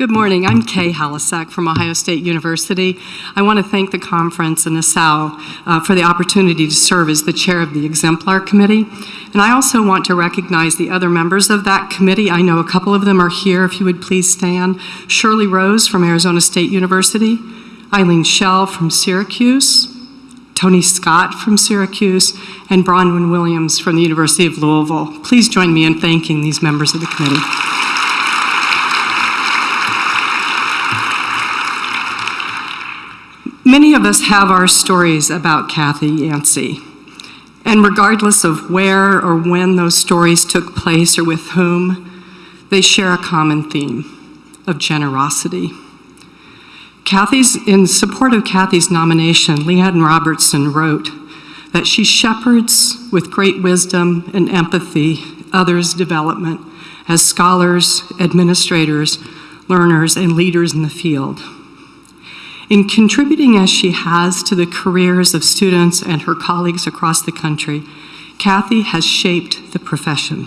Good morning. I'm Kay Halasek from Ohio State University. I want to thank the conference and the SAL uh, for the opportunity to serve as the chair of the Exemplar Committee. And I also want to recognize the other members of that committee. I know a couple of them are here, if you would please stand. Shirley Rose from Arizona State University, Eileen Schell from Syracuse, Tony Scott from Syracuse, and Bronwyn Williams from the University of Louisville. Please join me in thanking these members of the committee. Many of us have our stories about Kathy Yancey. And regardless of where or when those stories took place or with whom, they share a common theme of generosity. Kathy's, in support of Kathy's nomination, Liane Robertson wrote that she shepherds with great wisdom and empathy others' development as scholars, administrators, learners, and leaders in the field. In contributing as she has to the careers of students and her colleagues across the country, Kathy has shaped the profession.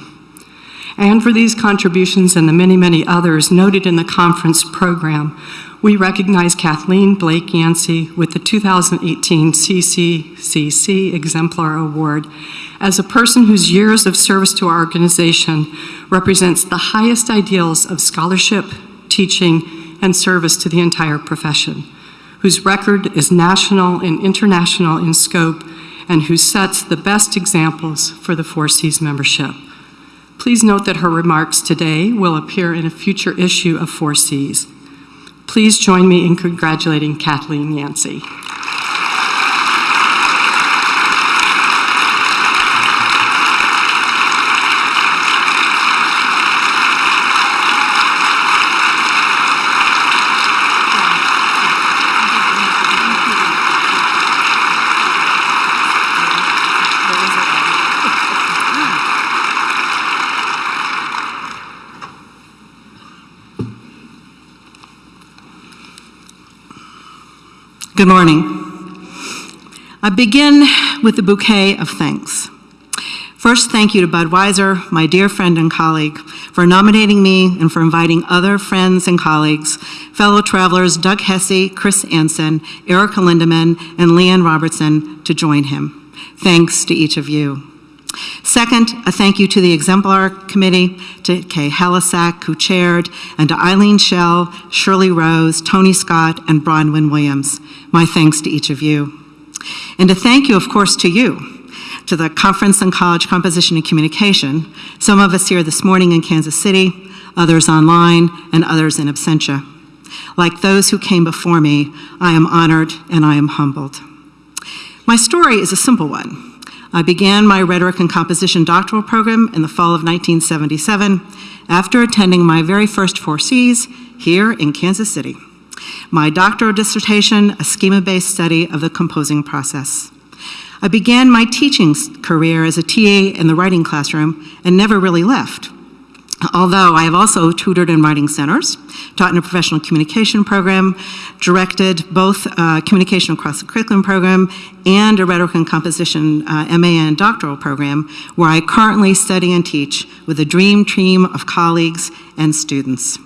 And for these contributions and the many, many others noted in the conference program, we recognize Kathleen Blake Yancey with the 2018 CCCC Exemplar Award as a person whose years of service to our organization represents the highest ideals of scholarship, teaching, and service to the entire profession whose record is national and international in scope and who sets the best examples for the Four Cs membership. Please note that her remarks today will appear in a future issue of Four Cs. Please join me in congratulating Kathleen Yancey. Good morning. I begin with a bouquet of thanks. First, thank you to Bud Weiser, my dear friend and colleague, for nominating me and for inviting other friends and colleagues, fellow travelers Doug Hesse, Chris Anson, Erika Lindemann, and Liane Robertson to join him. Thanks to each of you. Second, a thank you to the Exemplar Committee, to Kay Halasek, who chaired, and to Eileen Schell, Shirley Rose, Tony Scott, and Bronwyn Williams. My thanks to each of you. And a thank you, of course, to you, to the Conference on College Composition and Communication, some of us here this morning in Kansas City, others online, and others in absentia. Like those who came before me, I am honored and I am humbled. My story is a simple one. I began my rhetoric and composition doctoral program in the fall of 1977 after attending my very first four Cs here in Kansas City. My doctoral dissertation, a schema-based study of the composing process. I began my teaching career as a TA in the writing classroom and never really left although I have also tutored in writing centers, taught in a professional communication program, directed both uh, communication across the curriculum program and a rhetoric and composition uh, MA and doctoral program, where I currently study and teach with a dream team of colleagues and students.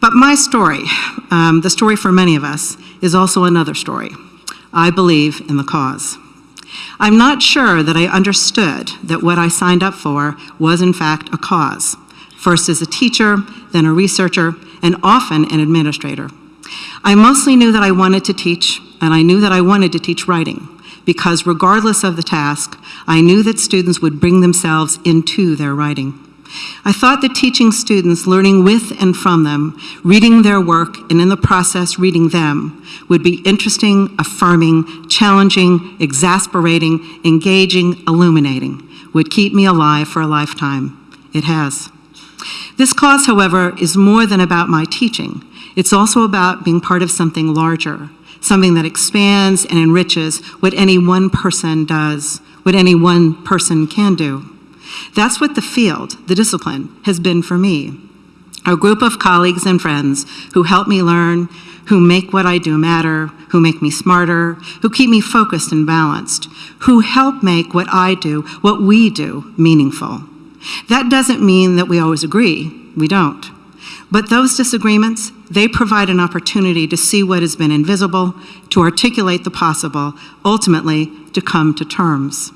But my story, um, the story for many of us, is also another story. I believe in the cause. I'm not sure that I understood that what I signed up for was in fact a cause first as a teacher, then a researcher, and often an administrator. I mostly knew that I wanted to teach, and I knew that I wanted to teach writing, because regardless of the task, I knew that students would bring themselves into their writing. I thought that teaching students, learning with and from them, reading their work, and in the process reading them, would be interesting, affirming, challenging, exasperating, engaging, illuminating, would keep me alive for a lifetime. It has. This cause, however, is more than about my teaching. It's also about being part of something larger, something that expands and enriches what any one person does, what any one person can do. That's what the field, the discipline, has been for me. A group of colleagues and friends who help me learn, who make what I do matter, who make me smarter, who keep me focused and balanced, who help make what I do, what we do, meaningful. That doesn't mean that we always agree. We don't. But those disagreements, they provide an opportunity to see what has been invisible, to articulate the possible, ultimately to come to terms.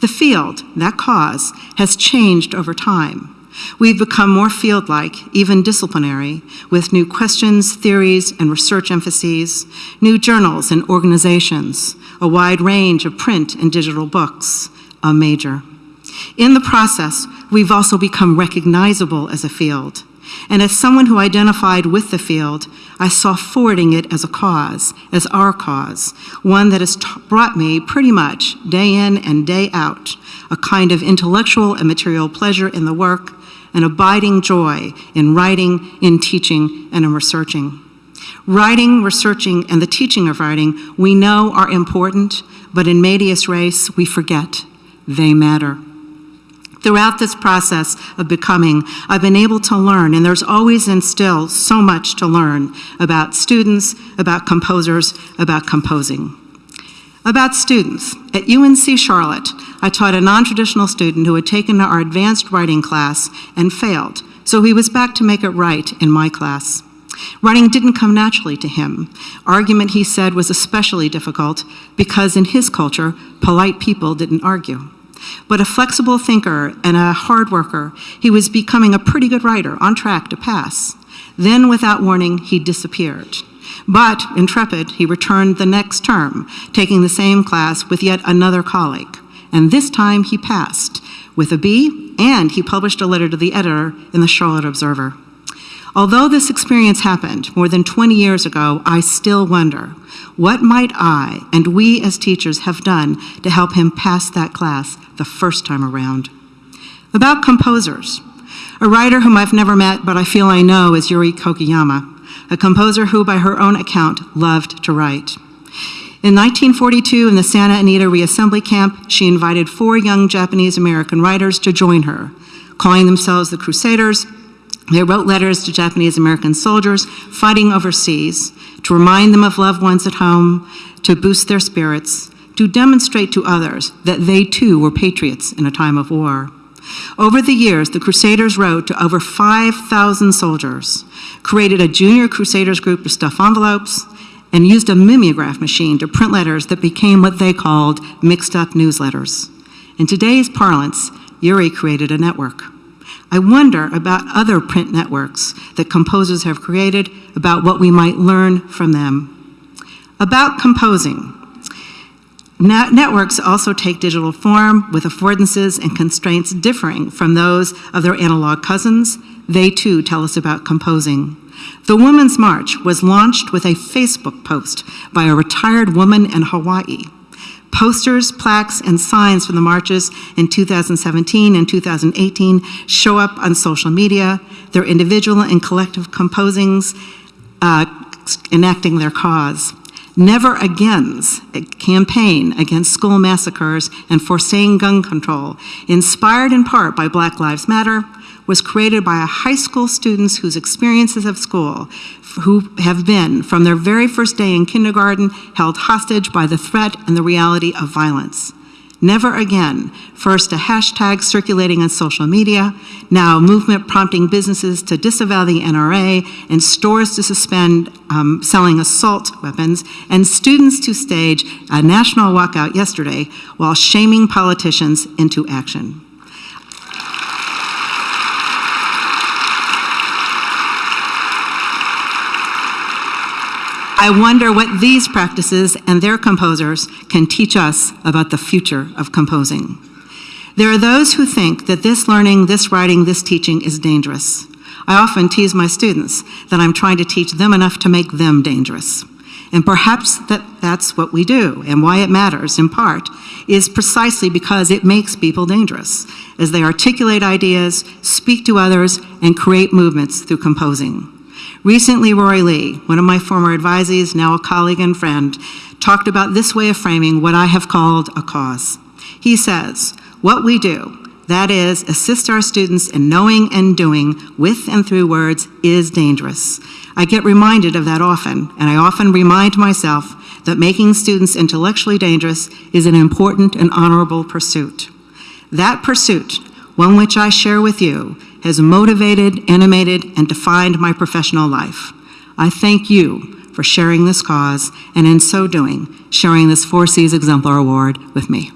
The field, that cause, has changed over time. We've become more field like, even disciplinary, with new questions, theories, and research emphases, new journals and organizations, a wide range of print and digital books, a major. In the process, we've also become recognizable as a field. And as someone who identified with the field, I saw forwarding it as a cause, as our cause, one that has brought me pretty much day in and day out a kind of intellectual and material pleasure in the work, an abiding joy in writing, in teaching, and in researching. Writing, researching, and the teaching of writing we know are important, but in medias res we forget they matter. Throughout this process of becoming, I've been able to learn, and there's always and still so much to learn about students, about composers, about composing. About students, at UNC Charlotte, I taught a non-traditional student who had taken our advanced writing class and failed, so he was back to make it right in my class. Writing didn't come naturally to him. Argument, he said, was especially difficult because in his culture, polite people didn't argue. But a flexible thinker and a hard worker, he was becoming a pretty good writer, on track to pass. Then, without warning, he disappeared. But, intrepid, he returned the next term, taking the same class with yet another colleague. And this time he passed with a B, and he published a letter to the editor in the Charlotte Observer. Although this experience happened more than 20 years ago, I still wonder what might I and we as teachers have done to help him pass that class the first time around? About composers. A writer whom I've never met but I feel I know is Yuri Kochiyama, a composer who, by her own account, loved to write. In 1942, in the Santa Anita reassembly camp, she invited four young Japanese American writers to join her. Calling themselves the Crusaders, they wrote letters to Japanese American soldiers fighting overseas to remind them of loved ones at home, to boost their spirits, to demonstrate to others that they too were patriots in a time of war. Over the years, the Crusaders wrote to over 5,000 soldiers, created a junior Crusaders group to stuff envelopes, and used a mimeograph machine to print letters that became what they called mixed up newsletters. In today's parlance, Yuri created a network. I wonder about other print networks that composers have created, about what we might learn from them. About composing. Net networks also take digital form with affordances and constraints differing from those of their analog cousins. They too tell us about composing. The Women's March was launched with a Facebook post by a retired woman in Hawaii. Posters, plaques, and signs from the marches in 2017 and 2018 show up on social media, their individual and collective composings uh, enacting their cause. Never Again's campaign against school massacres and forsaking gun control, inspired in part by Black Lives Matter, was created by high school students whose experiences of school who have been, from their very first day in kindergarten, held hostage by the threat and the reality of violence. Never again, first a hashtag circulating on social media, now a movement prompting businesses to disavow the NRA and stores to suspend um, selling assault weapons, and students to stage a national walkout yesterday while shaming politicians into action. I wonder what these practices and their composers can teach us about the future of composing. There are those who think that this learning, this writing, this teaching is dangerous. I often tease my students that I'm trying to teach them enough to make them dangerous. And perhaps that that's what we do, and why it matters, in part, is precisely because it makes people dangerous, as they articulate ideas, speak to others, and create movements through composing. Recently, Rory Lee, one of my former advisees, now a colleague and friend, talked about this way of framing what I have called a cause. He says, what we do, that is, assist our students in knowing and doing with and through words, is dangerous. I get reminded of that often, and I often remind myself that making students intellectually dangerous is an important and honorable pursuit. That pursuit, one which I share with you, has motivated, animated, and defined my professional life. I thank you for sharing this cause and in so doing, sharing this Four Cs Exemplar Award with me.